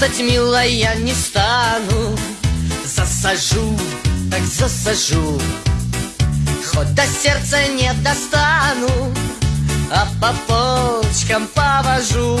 Стать милая, я не стану. Засажу, так засажу. Хоть до сердца не достану А по полочкам повожу.